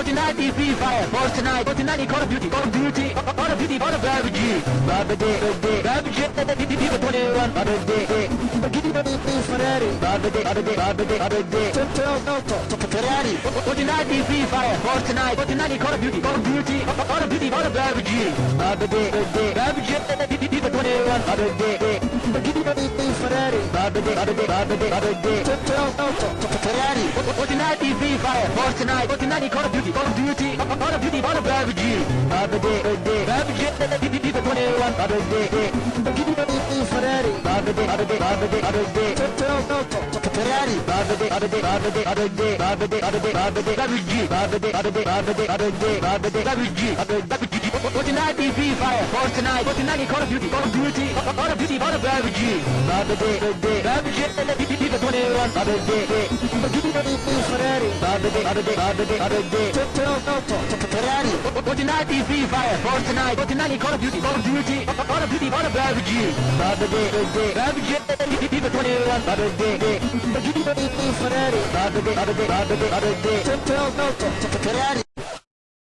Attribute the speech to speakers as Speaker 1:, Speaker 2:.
Speaker 1: Fortnite Free Fire, Fortnite, Fortnite Call of Duty, Call of Duty, Call of Duty, Call of PUBG, PUBG, PUBG, PUBG, FIFA 21, PUBG, Ferrari, PUBG, PUBG, PUBG, PUBG, Ferrari, Fortnite Free Fire, Fortnite, Fortnite Call of Duty, Call of Duty, Call of Duty, Call of PUBG, PUBG, PUBG, FIFA 21, PUBG, Ferrari, PUBG, PUBG, PUBG, Ferrari, Fortnite Free Fire, Fortnite, Fortnite Call of Duty, Call of Duty, Call of Duty, Call of PUBG, PUBG, PUBG, FIFA 21, PUBG, Ferrari, PUBG, PUBG, PUBG, Ferrari, PUBG, PUBG, PUBG, PUBG, PUBG, PUBG, PUBG, PUBG, PUBG, PUBG, PUBG, Fortnite Free Fire, Fortnite, Fortnite Call of Duty, Call of Duty, Call of Duty, Call of PUBG, PUBG, PUBG, 21, PUBG, Ferrari, what tonight is free fire? Fortnite, what tonight Call of Duty, Call of Duty, Call of Duty, Call of RPG. RPG, FIFA 21, Ferrari, Ferrari, Ferrari.